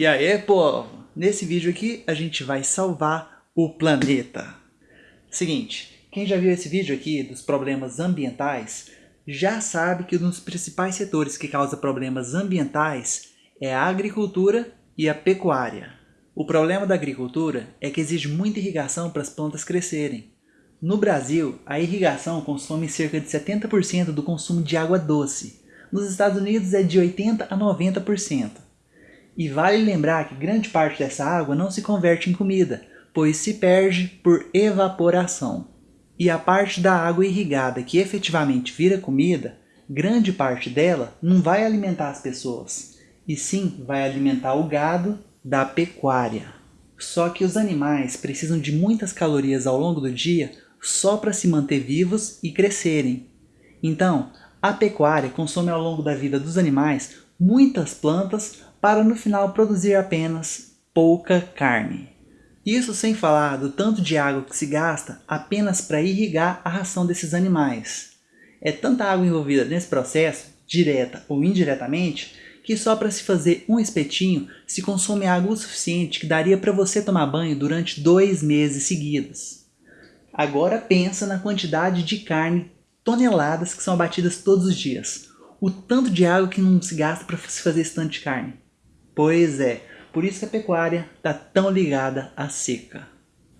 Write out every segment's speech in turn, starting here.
E aí, povo? Nesse vídeo aqui a gente vai salvar o planeta. Seguinte, quem já viu esse vídeo aqui dos problemas ambientais, já sabe que um dos principais setores que causa problemas ambientais é a agricultura e a pecuária. O problema da agricultura é que exige muita irrigação para as plantas crescerem. No Brasil, a irrigação consome cerca de 70% do consumo de água doce. Nos Estados Unidos é de 80% a 90%. E vale lembrar que grande parte dessa água não se converte em comida, pois se perde por evaporação. E a parte da água irrigada que efetivamente vira comida, grande parte dela não vai alimentar as pessoas, e sim vai alimentar o gado da pecuária. Só que os animais precisam de muitas calorias ao longo do dia só para se manter vivos e crescerem. Então, a pecuária consome ao longo da vida dos animais muitas plantas para no final produzir apenas pouca carne. Isso sem falar do tanto de água que se gasta apenas para irrigar a ração desses animais. É tanta água envolvida nesse processo, direta ou indiretamente, que só para se fazer um espetinho se consome água o suficiente que daria para você tomar banho durante dois meses seguidos. Agora pensa na quantidade de carne, toneladas que são abatidas todos os dias. O tanto de água que não se gasta para se fazer esse tanto de carne. Pois é, por isso que a pecuária está tão ligada à seca.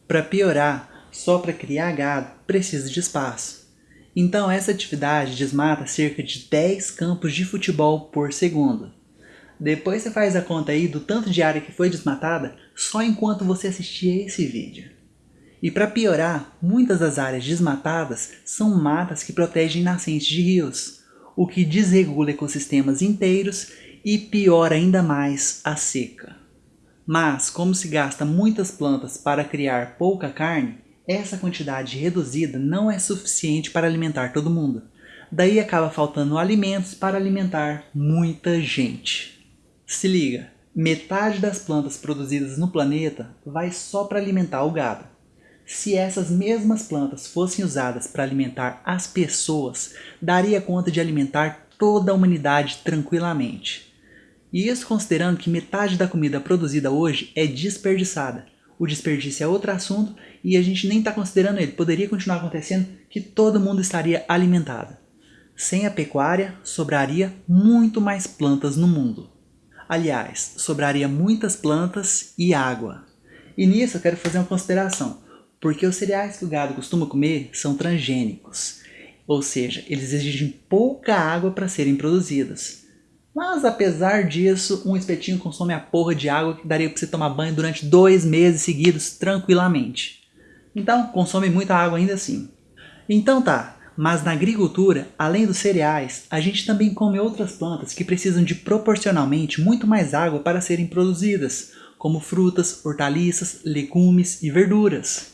Para piorar, só para criar gado precisa de espaço. Então essa atividade desmata cerca de 10 campos de futebol por segundo. Depois você faz a conta aí do tanto de área que foi desmatada só enquanto você assistia esse vídeo. E para piorar, muitas das áreas desmatadas são matas que protegem nascentes de rios, o que desregula ecossistemas inteiros e piora ainda mais a seca. Mas, como se gasta muitas plantas para criar pouca carne, essa quantidade reduzida não é suficiente para alimentar todo mundo. Daí acaba faltando alimentos para alimentar muita gente. Se liga, metade das plantas produzidas no planeta vai só para alimentar o gado. Se essas mesmas plantas fossem usadas para alimentar as pessoas, daria conta de alimentar toda a humanidade tranquilamente. E isso considerando que metade da comida produzida hoje é desperdiçada. O desperdício é outro assunto e a gente nem está considerando ele. Poderia continuar acontecendo que todo mundo estaria alimentado. Sem a pecuária, sobraria muito mais plantas no mundo. Aliás, sobraria muitas plantas e água. E nisso eu quero fazer uma consideração porque os cereais que o gado costuma comer são transgênicos, ou seja, eles exigem pouca água para serem produzidos. Mas apesar disso, um espetinho consome a porra de água que daria para você tomar banho durante dois meses seguidos tranquilamente. Então, consome muita água ainda assim. Então tá, mas na agricultura, além dos cereais, a gente também come outras plantas que precisam de proporcionalmente muito mais água para serem produzidas, como frutas, hortaliças, legumes e verduras.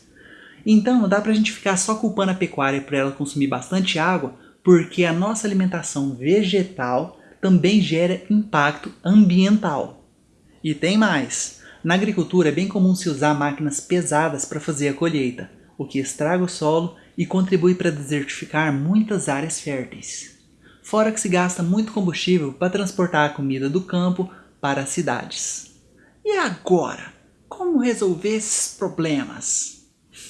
Então não dá para a gente ficar só culpando a pecuária por ela consumir bastante água, porque a nossa alimentação vegetal também gera impacto ambiental. E tem mais. Na agricultura é bem comum se usar máquinas pesadas para fazer a colheita, o que estraga o solo e contribui para desertificar muitas áreas férteis. Fora que se gasta muito combustível para transportar a comida do campo para as cidades. E agora? Como resolver esses problemas?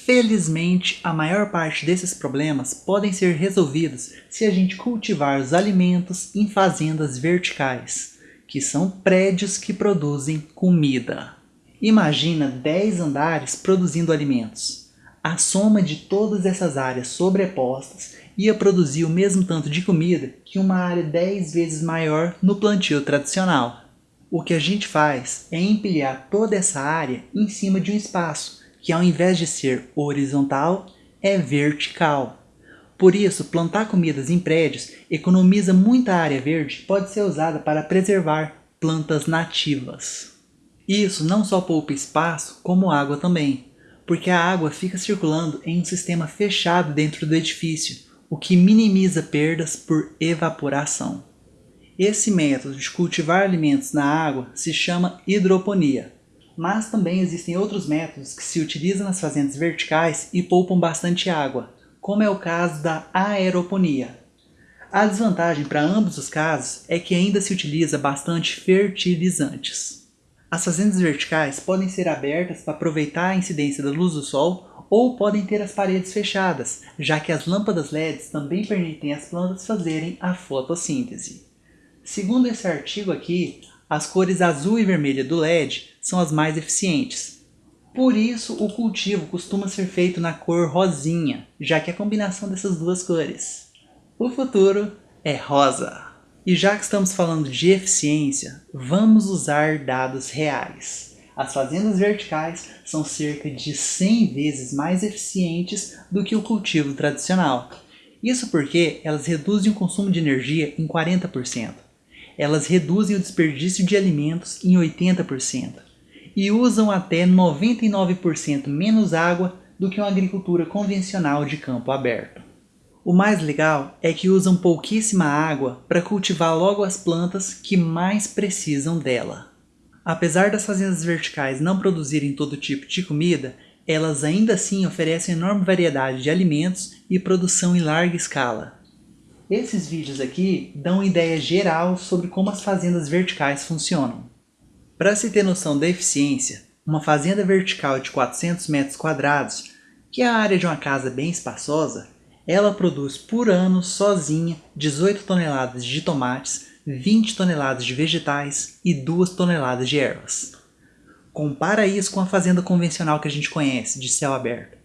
Felizmente, a maior parte desses problemas podem ser resolvidos se a gente cultivar os alimentos em fazendas verticais, que são prédios que produzem comida. Imagina 10 andares produzindo alimentos. A soma de todas essas áreas sobrepostas ia produzir o mesmo tanto de comida que uma área 10 vezes maior no plantio tradicional. O que a gente faz é empilhar toda essa área em cima de um espaço, que ao invés de ser horizontal, é vertical. Por isso, plantar comidas em prédios economiza muita área verde pode ser usada para preservar plantas nativas. Isso não só poupa espaço, como água também, porque a água fica circulando em um sistema fechado dentro do edifício, o que minimiza perdas por evaporação. Esse método de cultivar alimentos na água se chama hidroponia mas também existem outros métodos que se utilizam nas fazendas verticais e poupam bastante água, como é o caso da aeroponia. A desvantagem para ambos os casos é que ainda se utiliza bastante fertilizantes. As fazendas verticais podem ser abertas para aproveitar a incidência da luz do sol ou podem ter as paredes fechadas, já que as lâmpadas LEDs também permitem às plantas fazerem a fotossíntese. Segundo esse artigo aqui, as cores azul e vermelha do LED são as mais eficientes. Por isso, o cultivo costuma ser feito na cor rosinha, já que é a combinação dessas duas cores. O futuro é rosa. E já que estamos falando de eficiência, vamos usar dados reais. As fazendas verticais são cerca de 100 vezes mais eficientes do que o cultivo tradicional. Isso porque elas reduzem o consumo de energia em 40%. Elas reduzem o desperdício de alimentos em 80% e usam até 99% menos água do que uma agricultura convencional de campo aberto. O mais legal é que usam pouquíssima água para cultivar logo as plantas que mais precisam dela. Apesar das fazendas verticais não produzirem todo tipo de comida, elas ainda assim oferecem enorme variedade de alimentos e produção em larga escala. Esses vídeos aqui dão uma ideia geral sobre como as fazendas verticais funcionam. Para se ter noção da eficiência, uma fazenda vertical de 400 metros quadrados, que é a área de uma casa bem espaçosa, ela produz por ano, sozinha, 18 toneladas de tomates, 20 toneladas de vegetais e 2 toneladas de ervas. Compara isso com a fazenda convencional que a gente conhece, de céu aberto.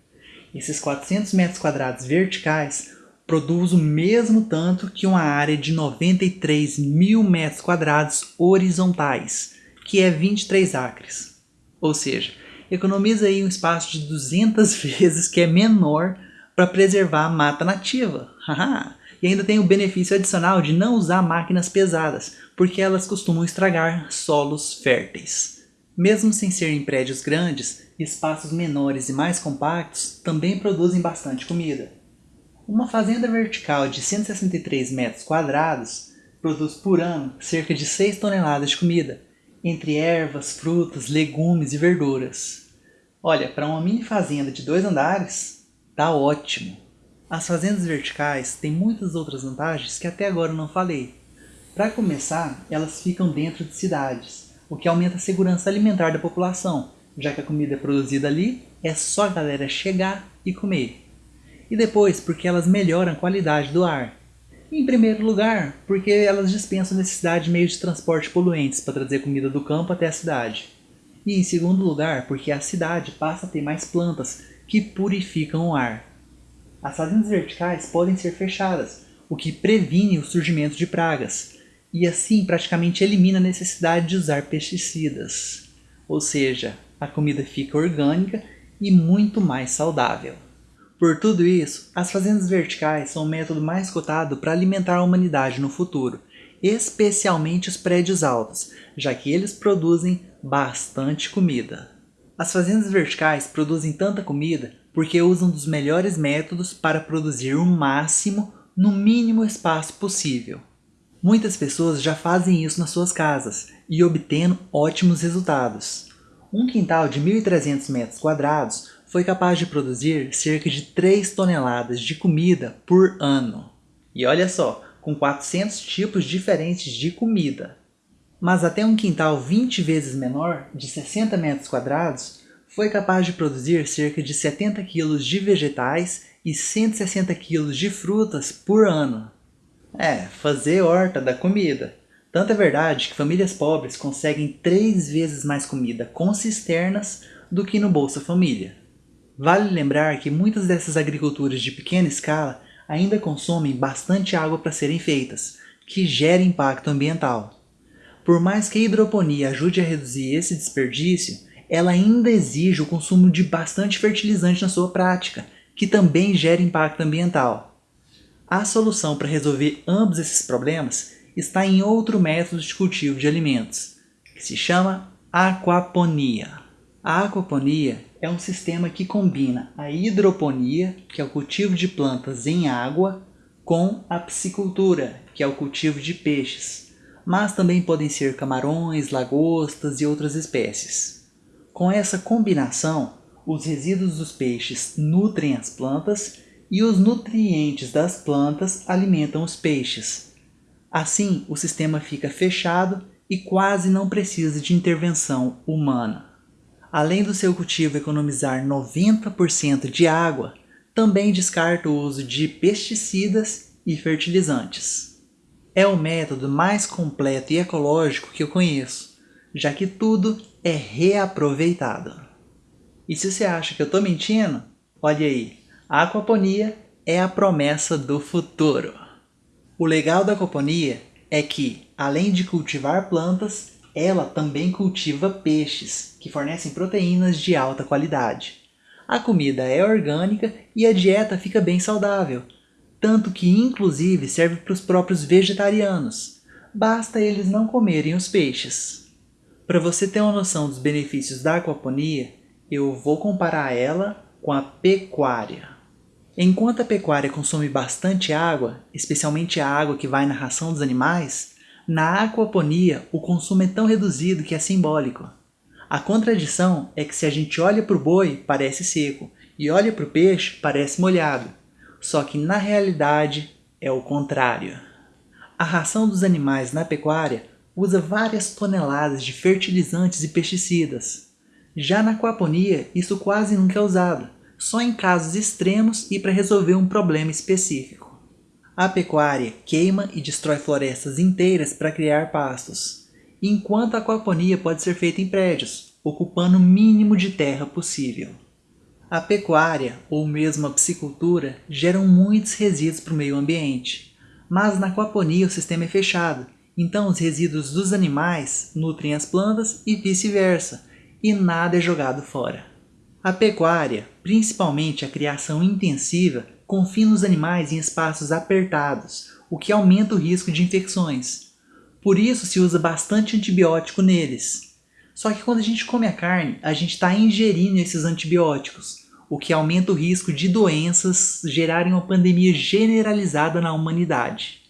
Esses 400 metros quadrados verticais produzem o mesmo tanto que uma área de 93 mil metros quadrados horizontais, que é 23 acres. Ou seja, economiza aí um espaço de 200 vezes que é menor para preservar a mata nativa. e ainda tem o benefício adicional de não usar máquinas pesadas, porque elas costumam estragar solos férteis. Mesmo sem serem prédios grandes, espaços menores e mais compactos também produzem bastante comida. Uma fazenda vertical de 163 metros quadrados produz por ano cerca de 6 toneladas de comida, entre ervas, frutas, legumes e verduras. Olha, para uma mini fazenda de dois andares, Tá ótimo. As fazendas verticais têm muitas outras vantagens que até agora não falei. Para começar, elas ficam dentro de cidades, o que aumenta a segurança alimentar da população, já que a comida produzida ali, é só a galera chegar e comer. E depois, porque elas melhoram a qualidade do ar. em primeiro lugar, porque elas dispensam necessidade de meios de transporte poluentes para trazer comida do campo até a cidade. E em segundo lugar, porque a cidade passa a ter mais plantas que purificam o ar. As fazendas verticais podem ser fechadas, o que previne o surgimento de pragas, e assim praticamente elimina a necessidade de usar pesticidas. Ou seja, a comida fica orgânica e muito mais saudável. Por tudo isso, as fazendas verticais são o método mais cotado para alimentar a humanidade no futuro, especialmente os prédios altos, já que eles produzem bastante comida. As fazendas verticais produzem tanta comida porque usam dos melhores métodos para produzir o máximo no mínimo espaço possível. Muitas pessoas já fazem isso nas suas casas e obtendo ótimos resultados. Um quintal de 1.300 metros quadrados foi capaz de produzir cerca de 3 toneladas de comida por ano. E olha só, com 400 tipos diferentes de comida mas até um quintal 20 vezes menor, de 60 metros quadrados, foi capaz de produzir cerca de 70 kg de vegetais e 160 kg de frutas por ano. É, fazer horta da comida. Tanto é verdade que famílias pobres conseguem três vezes mais comida com cisternas do que no Bolsa Família. Vale lembrar que muitas dessas agriculturas de pequena escala ainda consomem bastante água para serem feitas, que gera impacto ambiental. Por mais que a hidroponia ajude a reduzir esse desperdício, ela ainda exige o consumo de bastante fertilizante na sua prática, que também gera impacto ambiental. A solução para resolver ambos esses problemas está em outro método de cultivo de alimentos, que se chama aquaponia. A aquaponia é um sistema que combina a hidroponia, que é o cultivo de plantas em água, com a piscicultura, que é o cultivo de peixes mas também podem ser camarões, lagostas e outras espécies. Com essa combinação, os resíduos dos peixes nutrem as plantas e os nutrientes das plantas alimentam os peixes. Assim, o sistema fica fechado e quase não precisa de intervenção humana. Além do seu cultivo economizar 90% de água, também descarta o uso de pesticidas e fertilizantes. É o método mais completo e ecológico que eu conheço, já que tudo é reaproveitado. E se você acha que eu estou mentindo, olha aí, a aquaponia é a promessa do futuro. O legal da aquaponia é que, além de cultivar plantas, ela também cultiva peixes, que fornecem proteínas de alta qualidade. A comida é orgânica e a dieta fica bem saudável, tanto que inclusive serve para os próprios vegetarianos. Basta eles não comerem os peixes. Para você ter uma noção dos benefícios da aquaponia, eu vou comparar ela com a pecuária. Enquanto a pecuária consome bastante água, especialmente a água que vai na ração dos animais, na aquaponia o consumo é tão reduzido que é simbólico. A contradição é que se a gente olha para o boi, parece seco, e olha para o peixe, parece molhado. Só que na realidade é o contrário. A ração dos animais na pecuária usa várias toneladas de fertilizantes e pesticidas. Já na aquaponia, isso quase nunca é usado só em casos extremos e para resolver um problema específico. A pecuária queima e destrói florestas inteiras para criar pastos, enquanto a aquaponia pode ser feita em prédios, ocupando o mínimo de terra possível. A pecuária, ou mesmo a piscicultura, geram muitos resíduos para o meio ambiente, mas na aquaponia o sistema é fechado, então os resíduos dos animais nutrem as plantas e vice-versa, e nada é jogado fora. A pecuária, principalmente a criação intensiva, confina os animais em espaços apertados, o que aumenta o risco de infecções. Por isso se usa bastante antibiótico neles. Só que quando a gente come a carne, a gente está ingerindo esses antibióticos, o que aumenta o risco de doenças gerarem uma pandemia generalizada na humanidade.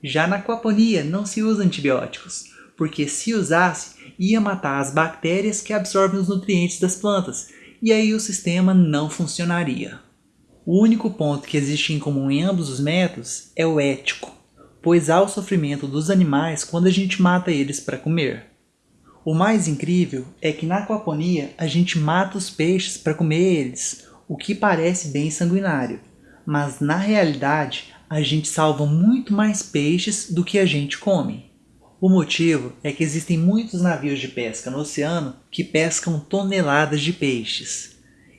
Já na aquaponia não se usa antibióticos, porque se usasse, ia matar as bactérias que absorvem os nutrientes das plantas, e aí o sistema não funcionaria. O único ponto que existe em comum em ambos os métodos é o ético, pois há o sofrimento dos animais quando a gente mata eles para comer. O mais incrível é que na aquaponia a gente mata os peixes para comer eles, o que parece bem sanguinário, mas na realidade a gente salva muito mais peixes do que a gente come. O motivo é que existem muitos navios de pesca no oceano que pescam toneladas de peixes.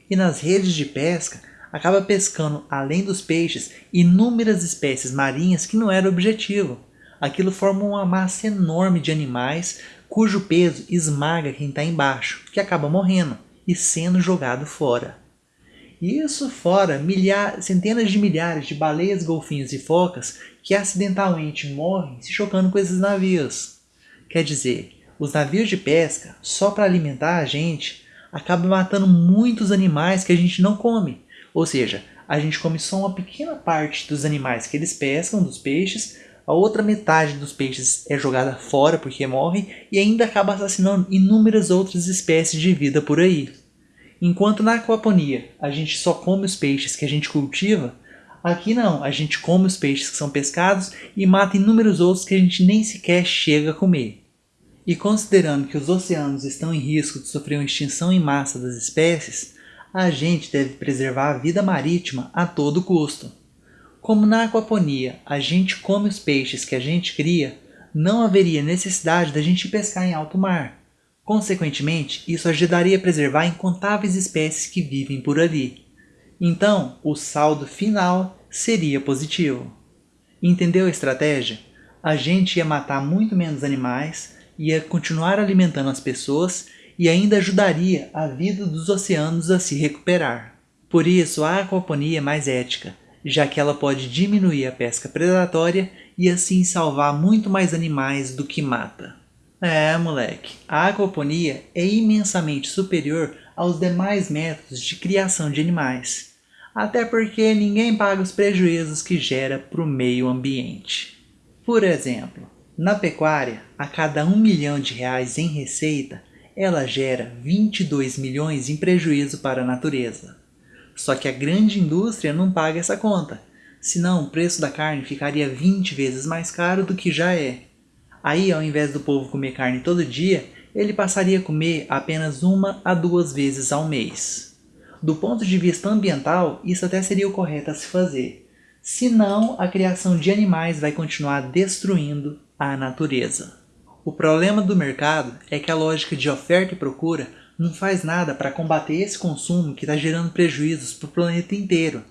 E nas redes de pesca, acaba pescando, além dos peixes, inúmeras espécies marinhas que não era o objetivo. Aquilo forma uma massa enorme de animais cujo peso esmaga quem está embaixo, que acaba morrendo e sendo jogado fora. Isso fora milhares, centenas de milhares de baleias, golfinhos e focas que acidentalmente morrem se chocando com esses navios. Quer dizer, os navios de pesca, só para alimentar a gente, acabam matando muitos animais que a gente não come. Ou seja, a gente come só uma pequena parte dos animais que eles pescam, dos peixes, a outra metade dos peixes é jogada fora porque morrem e ainda acaba assassinando inúmeras outras espécies de vida por aí. Enquanto na aquaponia a gente só come os peixes que a gente cultiva, aqui não, a gente come os peixes que são pescados e mata inúmeros outros que a gente nem sequer chega a comer. E considerando que os oceanos estão em risco de sofrer uma extinção em massa das espécies, a gente deve preservar a vida marítima a todo custo. Como na aquaponia a gente come os peixes que a gente cria, não haveria necessidade da gente pescar em alto mar. Consequentemente, isso ajudaria a preservar incontáveis espécies que vivem por ali. Então, o saldo final seria positivo. Entendeu a estratégia? A gente ia matar muito menos animais, ia continuar alimentando as pessoas e ainda ajudaria a vida dos oceanos a se recuperar. Por isso, a aquaponia é mais ética, já que ela pode diminuir a pesca predatória e assim salvar muito mais animais do que mata. É, moleque, a aquaponia é imensamente superior aos demais métodos de criação de animais, até porque ninguém paga os prejuízos que gera para o meio ambiente. Por exemplo, na pecuária, a cada 1 milhão de reais em receita, ela gera 22 milhões em prejuízo para a natureza. Só que a grande indústria não paga essa conta, senão o preço da carne ficaria 20 vezes mais caro do que já é. Aí, ao invés do povo comer carne todo dia, ele passaria a comer apenas uma a duas vezes ao mês. Do ponto de vista ambiental, isso até seria o correto a se fazer. Senão, a criação de animais vai continuar destruindo a natureza. O problema do mercado é que a lógica de oferta e procura não faz nada para combater esse consumo que está gerando prejuízos para o planeta inteiro.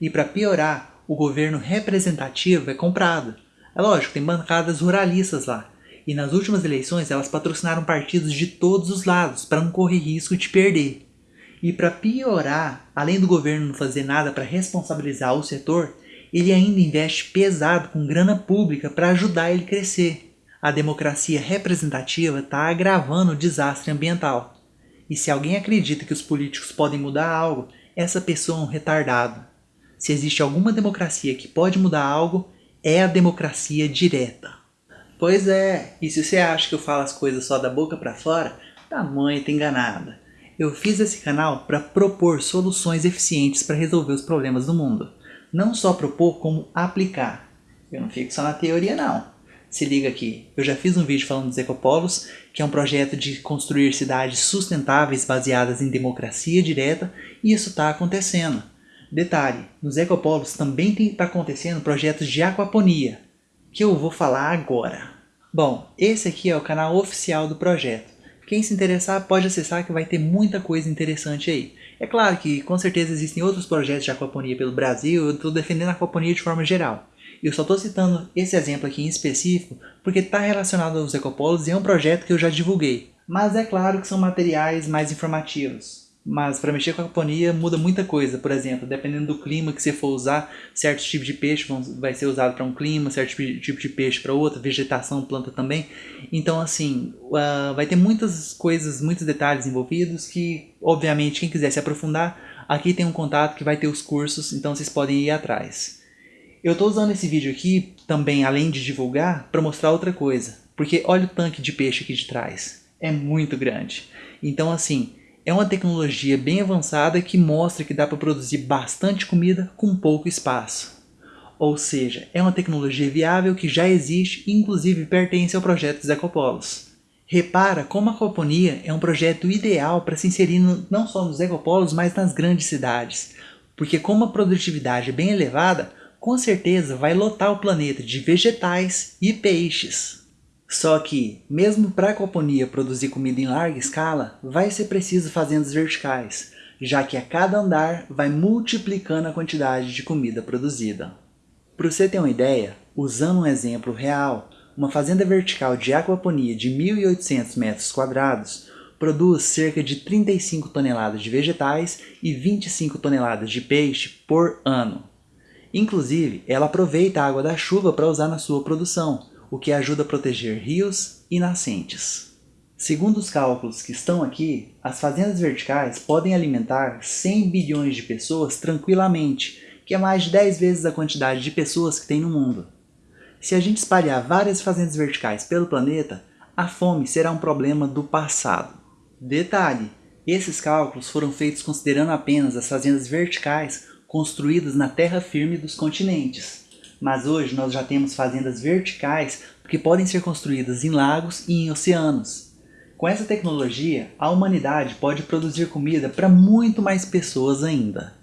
E para piorar, o governo representativo é comprado. É lógico, tem bancadas ruralistas lá. E nas últimas eleições elas patrocinaram partidos de todos os lados para não correr risco de perder. E para piorar, além do governo não fazer nada para responsabilizar o setor, ele ainda investe pesado com grana pública para ajudar ele crescer. A democracia representativa está agravando o desastre ambiental. E se alguém acredita que os políticos podem mudar algo, essa pessoa é um retardado. Se existe alguma democracia que pode mudar algo, é a democracia direta. Pois é, e se você acha que eu falo as coisas só da boca para fora, tá muito enganada. Eu fiz esse canal para propor soluções eficientes para resolver os problemas do mundo. Não só propor, como aplicar. Eu não fico só na teoria não. Se liga aqui, eu já fiz um vídeo falando dos ecopolos, que é um projeto de construir cidades sustentáveis baseadas em democracia direta, e isso está acontecendo. Detalhe, nos ecopolos também está acontecendo projetos de aquaponia, que eu vou falar agora. Bom, esse aqui é o canal oficial do projeto. Quem se interessar pode acessar que vai ter muita coisa interessante aí. É claro que com certeza existem outros projetos de aquaponia pelo Brasil, eu estou defendendo a aquaponia de forma geral. Eu só estou citando esse exemplo aqui em específico porque está relacionado aos ecopolos e é um projeto que eu já divulguei. Mas é claro que são materiais mais informativos. Mas para mexer com a aquaponia muda muita coisa. Por exemplo, dependendo do clima que você for usar, certos tipos de peixe vão, vai ser usado para um clima, certo tipo de peixe para outro, vegetação, planta também. Então assim, uh, vai ter muitas coisas, muitos detalhes envolvidos que, obviamente, quem quiser se aprofundar, aqui tem um contato que vai ter os cursos, então vocês podem ir atrás. Eu estou usando esse vídeo aqui também, além de divulgar, para mostrar outra coisa. Porque olha o tanque de peixe aqui de trás. É muito grande. Então assim, é uma tecnologia bem avançada que mostra que dá para produzir bastante comida com pouco espaço. Ou seja, é uma tecnologia viável que já existe e inclusive pertence ao projeto dos ecopolos. Repara como a aquaponia é um projeto ideal para se inserir no, não só nos ecopolos, mas nas grandes cidades. Porque como a produtividade é bem elevada, com certeza vai lotar o planeta de vegetais e peixes. Só que, mesmo para a aquaponia produzir comida em larga escala, vai ser preciso fazendas verticais, já que a cada andar vai multiplicando a quantidade de comida produzida. Para você ter uma ideia, usando um exemplo real, uma fazenda vertical de aquaponia de 1.800 metros quadrados produz cerca de 35 toneladas de vegetais e 25 toneladas de peixe por ano. Inclusive, ela aproveita a água da chuva para usar na sua produção, o que ajuda a proteger rios e nascentes. Segundo os cálculos que estão aqui, as fazendas verticais podem alimentar 100 bilhões de pessoas tranquilamente, que é mais de 10 vezes a quantidade de pessoas que tem no mundo. Se a gente espalhar várias fazendas verticais pelo planeta, a fome será um problema do passado. Detalhe, esses cálculos foram feitos considerando apenas as fazendas verticais construídas na terra firme dos continentes. Mas hoje nós já temos fazendas verticais que podem ser construídas em lagos e em oceanos. Com essa tecnologia, a humanidade pode produzir comida para muito mais pessoas ainda.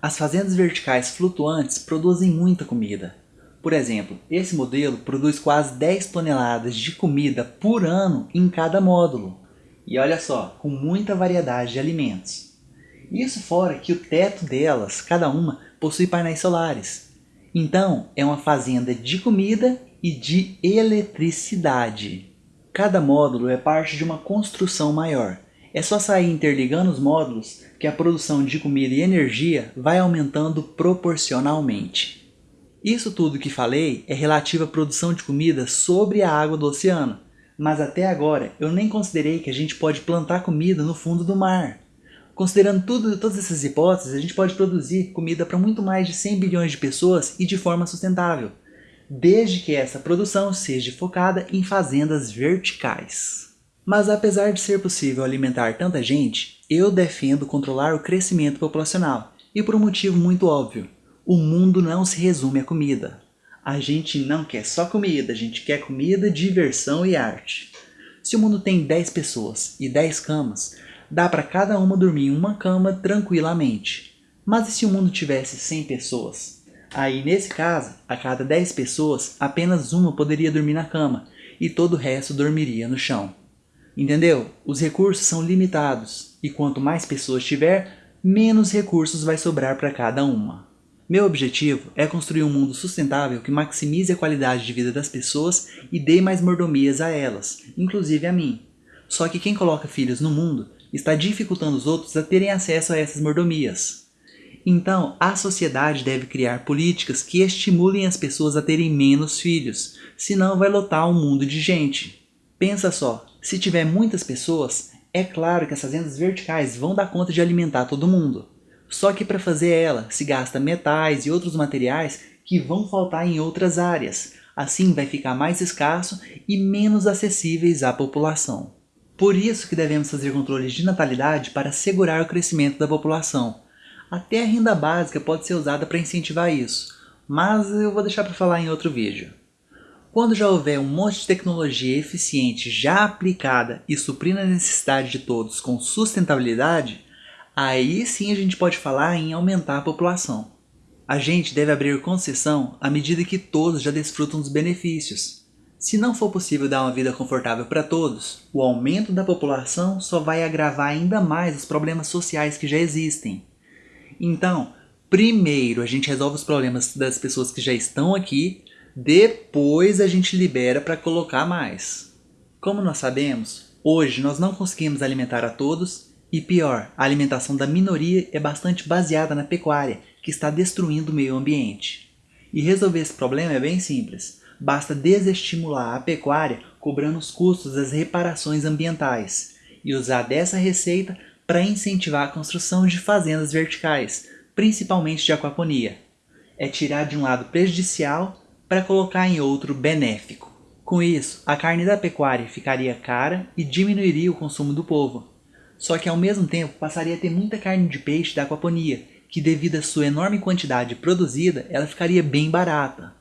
As fazendas verticais flutuantes produzem muita comida. Por exemplo, esse modelo produz quase 10 toneladas de comida por ano em cada módulo. E olha só, com muita variedade de alimentos. Isso fora que o teto delas, cada uma, possui painéis solares. Então, é uma fazenda de comida e de eletricidade. Cada módulo é parte de uma construção maior. É só sair interligando os módulos que a produção de comida e energia vai aumentando proporcionalmente. Isso tudo que falei é relativo à produção de comida sobre a água do oceano, mas até agora eu nem considerei que a gente pode plantar comida no fundo do mar. Considerando tudo, todas essas hipóteses, a gente pode produzir comida para muito mais de 100 bilhões de pessoas e de forma sustentável, desde que essa produção seja focada em fazendas verticais. Mas apesar de ser possível alimentar tanta gente, eu defendo controlar o crescimento populacional, e por um motivo muito óbvio. O mundo não se resume à comida. A gente não quer só comida, a gente quer comida, diversão e arte. Se o mundo tem 10 pessoas e 10 camas, dá para cada uma dormir em uma cama tranquilamente. Mas e se o mundo tivesse 100 pessoas? Aí nesse caso, a cada 10 pessoas, apenas uma poderia dormir na cama e todo o resto dormiria no chão. Entendeu? Os recursos são limitados e quanto mais pessoas tiver, menos recursos vai sobrar para cada uma. Meu objetivo é construir um mundo sustentável que maximize a qualidade de vida das pessoas e dê mais mordomias a elas, inclusive a mim. Só que quem coloca filhos no mundo está dificultando os outros a terem acesso a essas mordomias. Então, a sociedade deve criar políticas que estimulem as pessoas a terem menos filhos, senão vai lotar um mundo de gente. Pensa só, se tiver muitas pessoas, é claro que as fazendas verticais vão dar conta de alimentar todo mundo. Só que para fazer ela, se gasta metais e outros materiais que vão faltar em outras áreas. Assim vai ficar mais escasso e menos acessíveis à população. Por isso que devemos fazer controles de natalidade para segurar o crescimento da população. Até a renda básica pode ser usada para incentivar isso, mas eu vou deixar para falar em outro vídeo. Quando já houver um monte de tecnologia eficiente já aplicada e suprindo a necessidade de todos com sustentabilidade, aí sim a gente pode falar em aumentar a população. A gente deve abrir concessão à medida que todos já desfrutam dos benefícios. Se não for possível dar uma vida confortável para todos, o aumento da população só vai agravar ainda mais os problemas sociais que já existem. Então, primeiro a gente resolve os problemas das pessoas que já estão aqui, depois a gente libera para colocar mais. Como nós sabemos, hoje nós não conseguimos alimentar a todos e pior, a alimentação da minoria é bastante baseada na pecuária, que está destruindo o meio ambiente. E resolver esse problema é bem simples. Basta desestimular a pecuária cobrando os custos das reparações ambientais e usar dessa receita para incentivar a construção de fazendas verticais, principalmente de aquaponia. É tirar de um lado prejudicial para colocar em outro benéfico. Com isso, a carne da pecuária ficaria cara e diminuiria o consumo do povo. Só que ao mesmo tempo passaria a ter muita carne de peixe da aquaponia, que devido à sua enorme quantidade produzida, ela ficaria bem barata.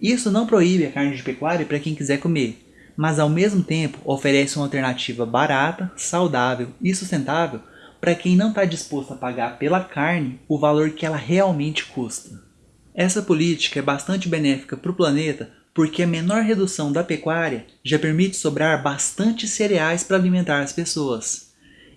Isso não proíbe a carne de pecuária para quem quiser comer, mas ao mesmo tempo oferece uma alternativa barata, saudável e sustentável para quem não está disposto a pagar pela carne o valor que ela realmente custa. Essa política é bastante benéfica para o planeta porque a menor redução da pecuária já permite sobrar bastante cereais para alimentar as pessoas.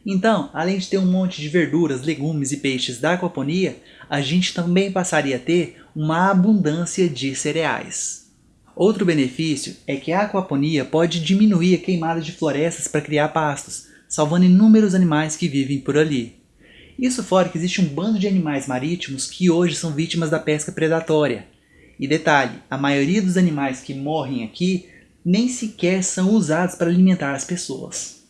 Então, além de ter um monte de verduras, legumes e peixes da aquaponia, a gente também passaria a ter uma abundância de cereais. Outro benefício é que a aquaponia pode diminuir a queimada de florestas para criar pastos, salvando inúmeros animais que vivem por ali. Isso fora que existe um bando de animais marítimos que hoje são vítimas da pesca predatória. E detalhe, a maioria dos animais que morrem aqui nem sequer são usados para alimentar as pessoas.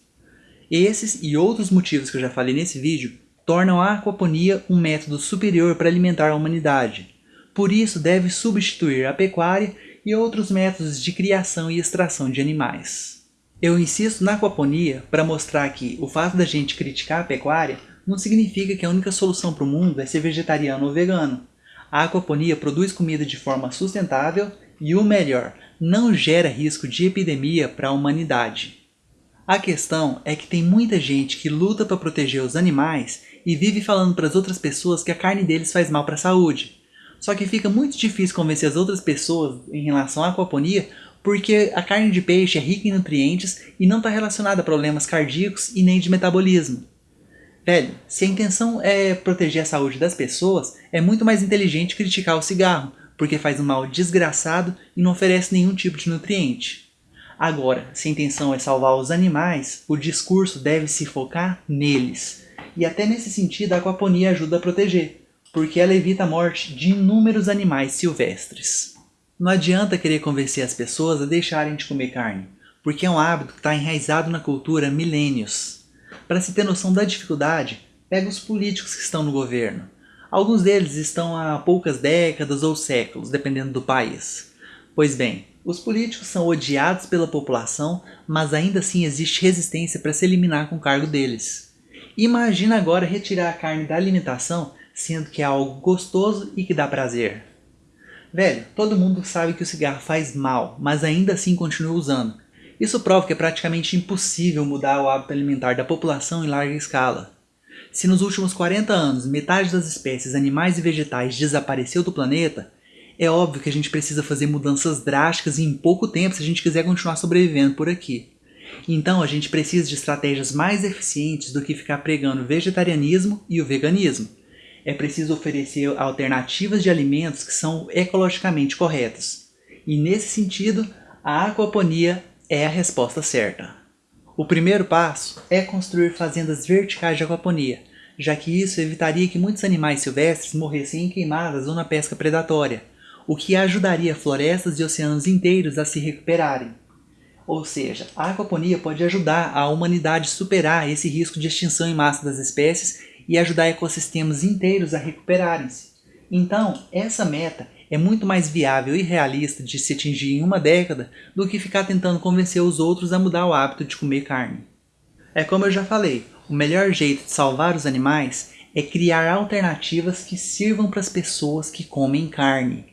Esses e outros motivos que eu já falei nesse vídeo tornam a aquaponia um método superior para alimentar a humanidade. Por isso deve substituir a pecuária e outros métodos de criação e extração de animais. Eu insisto na aquaponia para mostrar que o fato da gente criticar a pecuária não significa que a única solução para o mundo é ser vegetariano ou vegano. A aquaponia produz comida de forma sustentável e, o melhor, não gera risco de epidemia para a humanidade. A questão é que tem muita gente que luta para proteger os animais e vive falando para as outras pessoas que a carne deles faz mal para a saúde. Só que fica muito difícil convencer as outras pessoas em relação à aquaponia porque a carne de peixe é rica em nutrientes e não está relacionada a problemas cardíacos e nem de metabolismo. Velho, se a intenção é proteger a saúde das pessoas, é muito mais inteligente criticar o cigarro, porque faz um mal desgraçado e não oferece nenhum tipo de nutriente. Agora, se a intenção é salvar os animais, o discurso deve se focar neles. E até nesse sentido a aquaponia ajuda a proteger, porque ela evita a morte de inúmeros animais silvestres. Não adianta querer convencer as pessoas a deixarem de comer carne, porque é um hábito que está enraizado na cultura há milênios. Para se ter noção da dificuldade, pega os políticos que estão no governo. Alguns deles estão há poucas décadas ou séculos, dependendo do país. Pois bem, os políticos são odiados pela população, mas ainda assim existe resistência para se eliminar com o cargo deles. Imagina agora retirar a carne da alimentação, sendo que é algo gostoso e que dá prazer. Velho, todo mundo sabe que o cigarro faz mal, mas ainda assim continua usando. Isso prova que é praticamente impossível mudar o hábito alimentar da população em larga escala. Se nos últimos 40 anos metade das espécies animais e vegetais desapareceu do planeta, é óbvio que a gente precisa fazer mudanças drásticas em pouco tempo se a gente quiser continuar sobrevivendo por aqui. Então a gente precisa de estratégias mais eficientes do que ficar pregando o vegetarianismo e o veganismo. É preciso oferecer alternativas de alimentos que são ecologicamente corretos. E nesse sentido, a aquaponia é a resposta certa. O primeiro passo é construir fazendas verticais de aquaponia, já que isso evitaria que muitos animais silvestres morressem em queimadas ou na pesca predatória, o que ajudaria florestas e oceanos inteiros a se recuperarem. Ou seja, a aquaponia pode ajudar a humanidade a superar esse risco de extinção em massa das espécies e ajudar ecossistemas inteiros a recuperarem-se. Então, essa meta é muito mais viável e realista de se atingir em uma década do que ficar tentando convencer os outros a mudar o hábito de comer carne. É como eu já falei, o melhor jeito de salvar os animais é criar alternativas que sirvam para as pessoas que comem carne.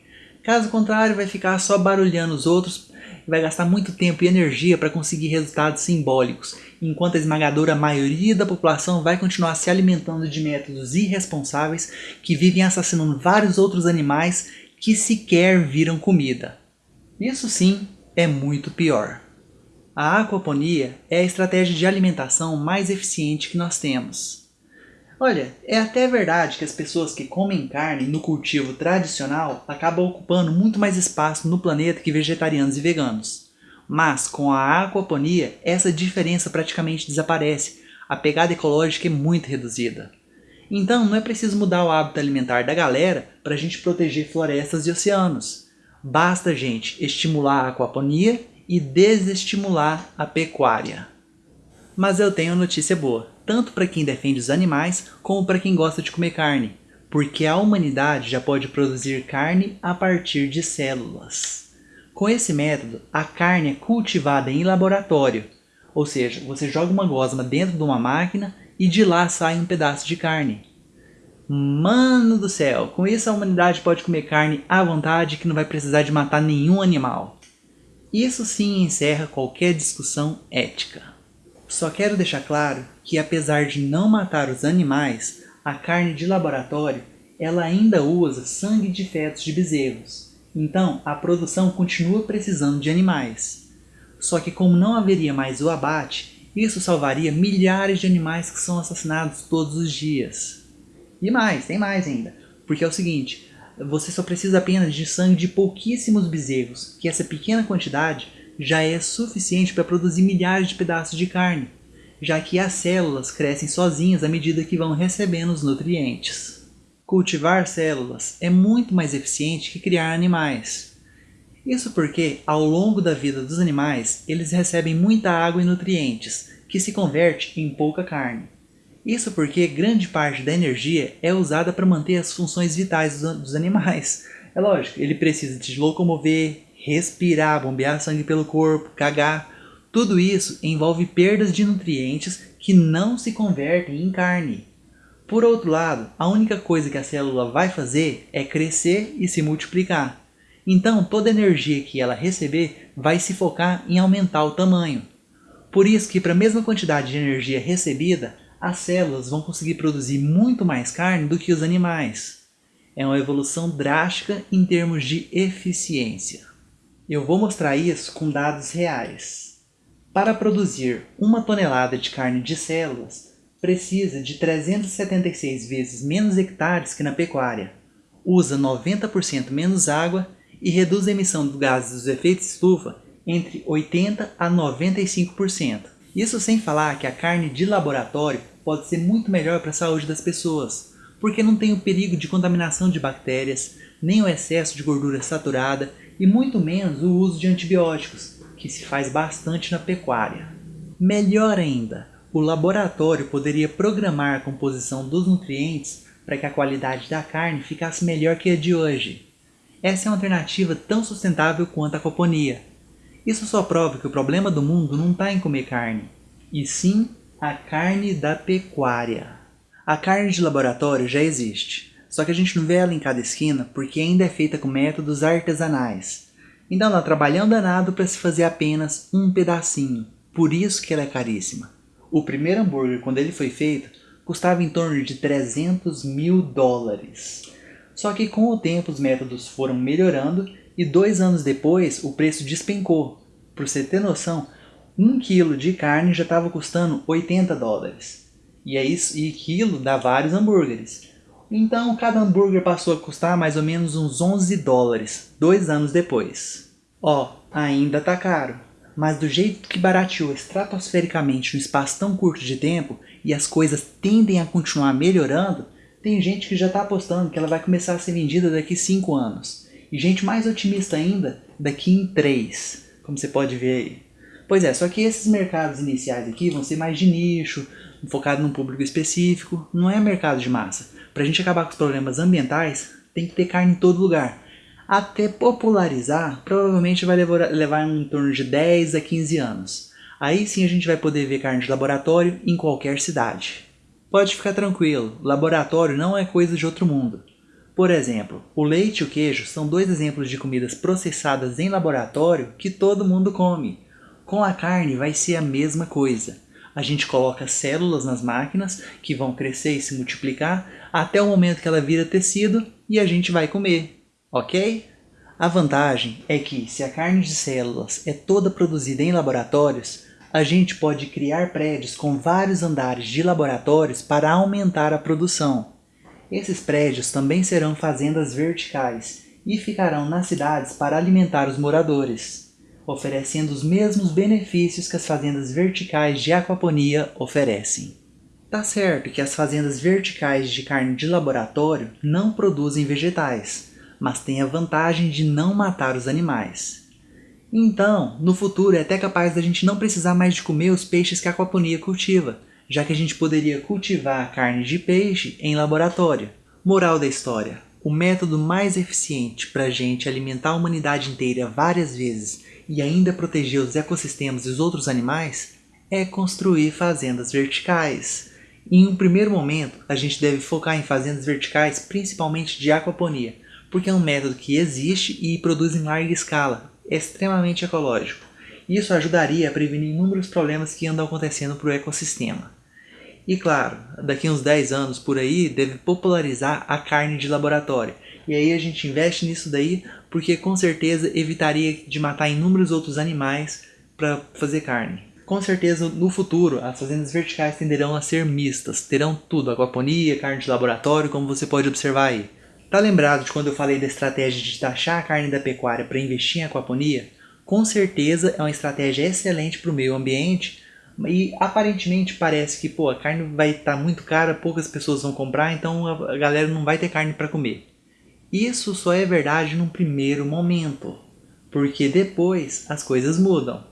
Caso contrário, vai ficar só barulhando os outros vai gastar muito tempo e energia para conseguir resultados simbólicos, enquanto a esmagadora maioria da população vai continuar se alimentando de métodos irresponsáveis que vivem assassinando vários outros animais que sequer viram comida. Isso sim é muito pior. A aquaponia é a estratégia de alimentação mais eficiente que nós temos. Olha, é até verdade que as pessoas que comem carne no cultivo tradicional acabam ocupando muito mais espaço no planeta que vegetarianos e veganos. Mas com a aquaponia, essa diferença praticamente desaparece, a pegada ecológica é muito reduzida. Então não é preciso mudar o hábito alimentar da galera para a gente proteger florestas e oceanos. Basta, gente, estimular a aquaponia e desestimular a pecuária. Mas eu tenho notícia boa tanto para quem defende os animais como para quem gosta de comer carne, porque a humanidade já pode produzir carne a partir de células. Com esse método, a carne é cultivada em laboratório, ou seja, você joga uma gosma dentro de uma máquina e de lá sai um pedaço de carne. Mano do céu, com isso a humanidade pode comer carne à vontade que não vai precisar de matar nenhum animal. Isso sim encerra qualquer discussão ética. Só quero deixar claro que apesar de não matar os animais, a carne de laboratório ela ainda usa sangue de fetos de bezerros. Então a produção continua precisando de animais. Só que como não haveria mais o abate, isso salvaria milhares de animais que são assassinados todos os dias. E mais, tem mais ainda. Porque é o seguinte, você só precisa apenas de sangue de pouquíssimos bezerros, que essa pequena quantidade já é suficiente para produzir milhares de pedaços de carne, já que as células crescem sozinhas à medida que vão recebendo os nutrientes. Cultivar células é muito mais eficiente que criar animais. Isso porque, ao longo da vida dos animais, eles recebem muita água e nutrientes, que se converte em pouca carne. Isso porque grande parte da energia é usada para manter as funções vitais dos animais. É lógico, ele precisa de locomover, respirar, bombear sangue pelo corpo, cagar. Tudo isso envolve perdas de nutrientes que não se convertem em carne. Por outro lado, a única coisa que a célula vai fazer é crescer e se multiplicar. Então toda energia que ela receber vai se focar em aumentar o tamanho. Por isso que para a mesma quantidade de energia recebida, as células vão conseguir produzir muito mais carne do que os animais. É uma evolução drástica em termos de eficiência. Eu vou mostrar isso com dados reais. Para produzir uma tonelada de carne de células, precisa de 376 vezes menos hectares que na pecuária, usa 90% menos água e reduz a emissão dos gases dos efeitos estufa entre 80% a 95%. Isso sem falar que a carne de laboratório pode ser muito melhor para a saúde das pessoas, porque não tem o perigo de contaminação de bactérias, nem o excesso de gordura saturada e muito menos o uso de antibióticos, que se faz bastante na pecuária. Melhor ainda, o laboratório poderia programar a composição dos nutrientes para que a qualidade da carne ficasse melhor que a de hoje. Essa é uma alternativa tão sustentável quanto a aquaponia. Isso só prova que o problema do mundo não está em comer carne, e sim a carne da pecuária. A carne de laboratório já existe, só que a gente não vê ela em cada esquina porque ainda é feita com métodos artesanais. Então ela trabalha um danado para se fazer apenas um pedacinho, por isso que ela é caríssima. O primeiro hambúrguer, quando ele foi feito, custava em torno de 300 mil dólares. Só que com o tempo os métodos foram melhorando e dois anos depois o preço despencou. Por você ter noção, um quilo de carne já estava custando 80 dólares. E, é isso, e quilo dá vários hambúrgueres. Então cada hambúrguer passou a custar mais ou menos uns 11 dólares, dois anos depois. Ó, ainda tá caro, mas do jeito que barateou estratosfericamente no espaço tão curto de tempo e as coisas tendem a continuar melhorando, tem gente que já está apostando que ela vai começar a ser vendida daqui 5 anos. E gente mais otimista ainda, daqui em 3, como você pode ver aí. Pois é, só que esses mercados iniciais aqui vão ser mais de nicho, focado num público específico, não é mercado de massa. Para a gente acabar com os problemas ambientais, tem que ter carne em todo lugar. Até popularizar, provavelmente vai levar, levar em torno de 10 a 15 anos. Aí sim a gente vai poder ver carne de laboratório em qualquer cidade. Pode ficar tranquilo, laboratório não é coisa de outro mundo. Por exemplo, o leite e o queijo são dois exemplos de comidas processadas em laboratório que todo mundo come. Com a carne vai ser a mesma coisa a gente coloca células nas máquinas que vão crescer e se multiplicar até o momento que ela vira tecido e a gente vai comer, ok? A vantagem é que se a carne de células é toda produzida em laboratórios, a gente pode criar prédios com vários andares de laboratórios para aumentar a produção. Esses prédios também serão fazendas verticais e ficarão nas cidades para alimentar os moradores oferecendo os mesmos benefícios que as fazendas verticais de aquaponia oferecem. Tá certo que as fazendas verticais de carne de laboratório não produzem vegetais, mas têm a vantagem de não matar os animais. Então, no futuro é até capaz da gente não precisar mais de comer os peixes que a aquaponia cultiva, já que a gente poderia cultivar a carne de peixe em laboratório. Moral da história, o método mais eficiente para a gente alimentar a humanidade inteira várias vezes e ainda proteger os ecossistemas e os outros animais é construir fazendas verticais. Em um primeiro momento, a gente deve focar em fazendas verticais principalmente de aquaponia, porque é um método que existe e produz em larga escala, é extremamente ecológico. Isso ajudaria a prevenir inúmeros problemas que andam acontecendo para o ecossistema. E claro, daqui uns 10 anos por aí, deve popularizar a carne de laboratório, e aí a gente investe nisso daí porque com certeza evitaria de matar inúmeros outros animais para fazer carne. Com certeza no futuro as fazendas verticais tenderão a ser mistas, terão tudo, aquaponia, carne de laboratório, como você pode observar aí. Tá lembrado de quando eu falei da estratégia de taxar a carne da pecuária para investir em aquaponia? Com certeza é uma estratégia excelente para o meio ambiente e aparentemente parece que pô, a carne vai estar tá muito cara, poucas pessoas vão comprar, então a galera não vai ter carne para comer. Isso só é verdade num primeiro momento, porque depois as coisas mudam.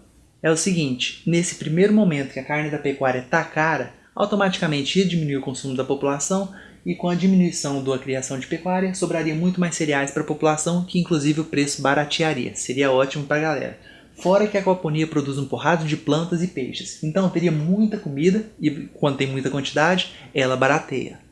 É o seguinte, nesse primeiro momento que a carne da pecuária está cara, automaticamente ia diminuir o consumo da população e com a diminuição da criação de pecuária, sobraria muito mais cereais para a população, que inclusive o preço baratearia. Seria ótimo para a galera. Fora que a aquaponia produz um porrado de plantas e peixes, então teria muita comida e quando tem muita quantidade, ela barateia.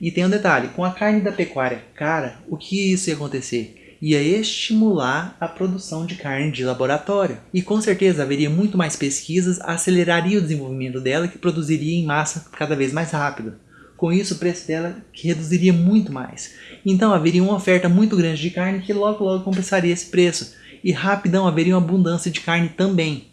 E tem um detalhe, com a carne da pecuária cara, o que isso ia acontecer? Ia estimular a produção de carne de laboratório. E com certeza haveria muito mais pesquisas, aceleraria o desenvolvimento dela que produziria em massa cada vez mais rápido. Com isso o preço dela reduziria muito mais. Então haveria uma oferta muito grande de carne que logo logo compensaria esse preço. E rapidão haveria uma abundância de carne também.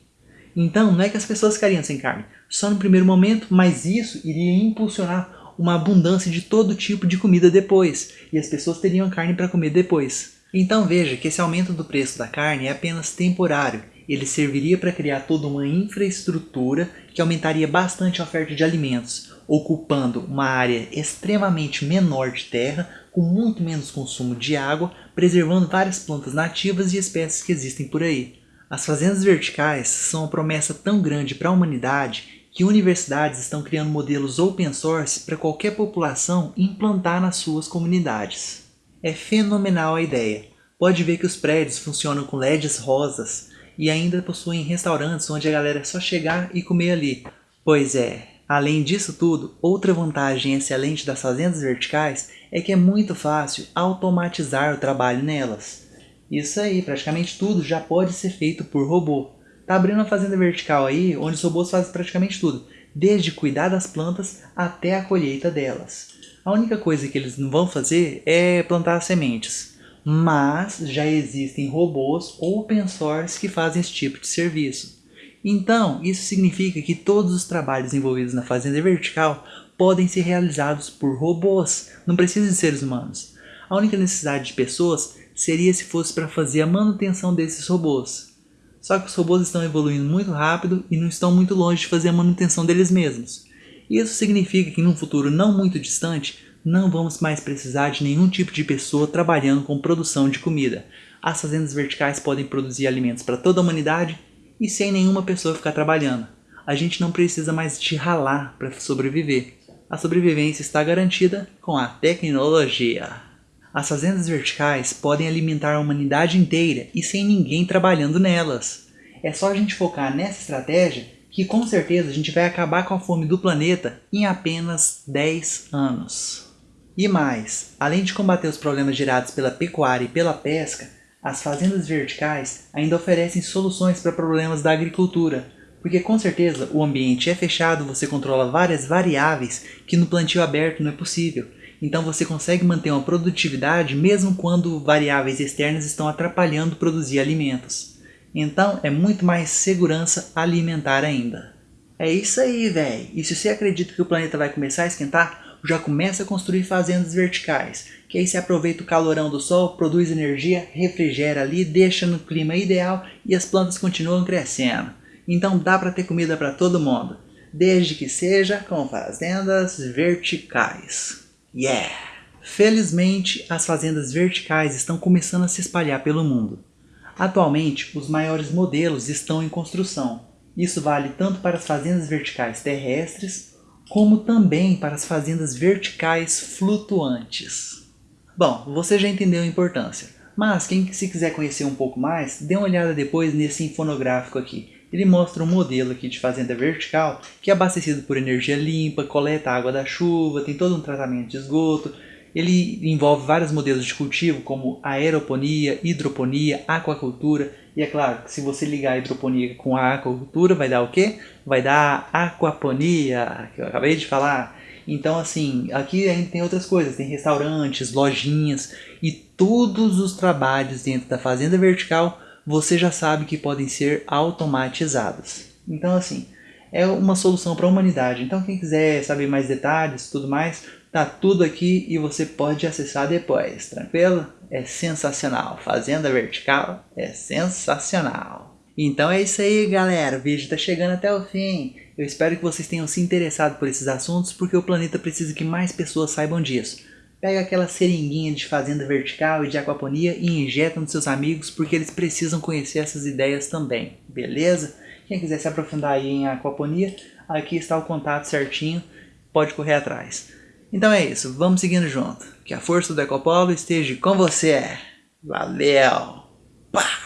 Então não é que as pessoas ficariam sem carne, só no primeiro momento, mas isso iria impulsionar uma abundância de todo tipo de comida depois, e as pessoas teriam carne para comer depois. Então veja que esse aumento do preço da carne é apenas temporário, ele serviria para criar toda uma infraestrutura que aumentaria bastante a oferta de alimentos, ocupando uma área extremamente menor de terra, com muito menos consumo de água, preservando várias plantas nativas e espécies que existem por aí. As fazendas verticais são uma promessa tão grande para a humanidade que universidades estão criando modelos open source para qualquer população implantar nas suas comunidades. É fenomenal a ideia. Pode ver que os prédios funcionam com LEDs rosas e ainda possuem restaurantes onde a galera é só chegar e comer ali. Pois é, além disso tudo, outra vantagem excelente das fazendas verticais é que é muito fácil automatizar o trabalho nelas. Isso aí, praticamente tudo já pode ser feito por robô. Tá abrindo uma fazenda vertical aí, onde os robôs fazem praticamente tudo, desde cuidar das plantas até a colheita delas. A única coisa que eles não vão fazer é plantar sementes, mas já existem robôs open source que fazem esse tipo de serviço. Então, isso significa que todos os trabalhos envolvidos na fazenda vertical podem ser realizados por robôs, não precisa de seres humanos. A única necessidade de pessoas seria se fosse para fazer a manutenção desses robôs. Só que os robôs estão evoluindo muito rápido e não estão muito longe de fazer a manutenção deles mesmos. Isso significa que num futuro não muito distante, não vamos mais precisar de nenhum tipo de pessoa trabalhando com produção de comida. As fazendas verticais podem produzir alimentos para toda a humanidade e sem nenhuma pessoa ficar trabalhando. A gente não precisa mais de ralar para sobreviver. A sobrevivência está garantida com a tecnologia. As fazendas verticais podem alimentar a humanidade inteira e sem ninguém trabalhando nelas. É só a gente focar nessa estratégia que com certeza a gente vai acabar com a fome do planeta em apenas 10 anos. E mais, além de combater os problemas gerados pela pecuária e pela pesca, as fazendas verticais ainda oferecem soluções para problemas da agricultura, porque com certeza o ambiente é fechado, você controla várias variáveis que no plantio aberto não é possível. Então você consegue manter uma produtividade mesmo quando variáveis externas estão atrapalhando produzir alimentos. Então é muito mais segurança alimentar ainda. É isso aí, velho. E se você acredita que o planeta vai começar a esquentar, já começa a construir fazendas verticais, que aí se aproveita o calorão do sol, produz energia, refrigera ali, deixa no clima ideal e as plantas continuam crescendo. Então dá para ter comida para todo mundo, desde que seja com fazendas verticais. Yeah! Felizmente, as fazendas verticais estão começando a se espalhar pelo mundo. Atualmente, os maiores modelos estão em construção. Isso vale tanto para as fazendas verticais terrestres como também para as fazendas verticais flutuantes. Bom, você já entendeu a importância, mas quem se quiser conhecer um pouco mais, dê uma olhada depois nesse infonográfico aqui. Ele mostra um modelo aqui de fazenda vertical que é abastecido por energia limpa, coleta água da chuva, tem todo um tratamento de esgoto, ele envolve vários modelos de cultivo como aeroponia, hidroponia, aquacultura e é claro que se você ligar a hidroponia com a aquacultura vai dar o quê? Vai dar aquaponia, que eu acabei de falar. Então assim, aqui ainda tem outras coisas, tem restaurantes, lojinhas e todos os trabalhos dentro da fazenda vertical você já sabe que podem ser automatizados. Então assim, é uma solução para a humanidade. Então quem quiser saber mais detalhes tudo mais, tá tudo aqui e você pode acessar depois, tranquilo? É sensacional, Fazenda Vertical é sensacional. Então é isso aí galera, o vídeo está chegando até o fim. Eu espero que vocês tenham se interessado por esses assuntos porque o planeta precisa que mais pessoas saibam disso. Pega aquela seringuinha de fazenda vertical e de aquaponia e injeta nos seus amigos porque eles precisam conhecer essas ideias também, beleza? Quem quiser se aprofundar aí em aquaponia, aqui está o contato certinho, pode correr atrás. Então é isso, vamos seguindo junto. Que a força do Ecopolo esteja com você. Valeu! Pá!